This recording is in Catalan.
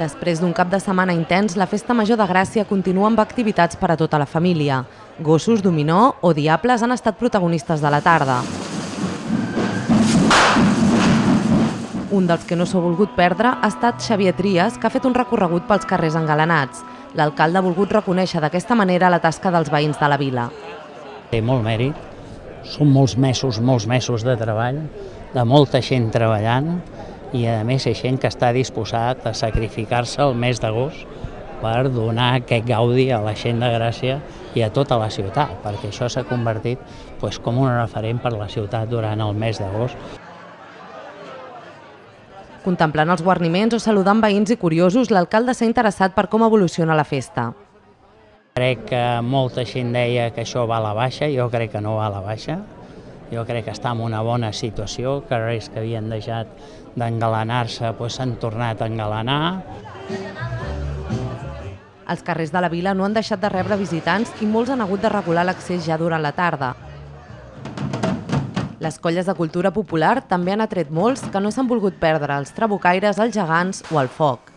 Després d'un cap de setmana intens, la Festa Major de Gràcia continua amb activitats per a tota la família. Gossos, dominó o diables han estat protagonistes de la tarda. Un dels que no s'ha volgut perdre ha estat Xavier Trias, que ha fet un recorregut pels carrers engalanats. L'alcalde ha volgut reconèixer d'aquesta manera la tasca dels veïns de la vila. Té molt mèrit, són molts mesos, molts mesos de treball, de molta gent treballant, i a més és gent que està disposat a sacrificar-se el mes d'agost per donar aquest gaudi a la gent de Gràcia i a tota la ciutat, perquè això s'ha convertit pues, com un referent per la ciutat durant el mes d'agost. Contemplant els guarniments o saludant veïns i curiosos, l'alcalde s'ha interessat per com evoluciona la festa. Crec que molta gent deia que això va a la baixa, jo crec que no va a la baixa, jo crec que està en una bona situació, carrers que havien deixat d'engalanar-se doncs s'han tornat a engalanar. Els carrers de la vila no han deixat de rebre visitants i molts han hagut de regular l'accés ja durant la tarda. Les colles de cultura popular també han atret molts que no s'han volgut perdre els trabucaires, els gegants o el foc.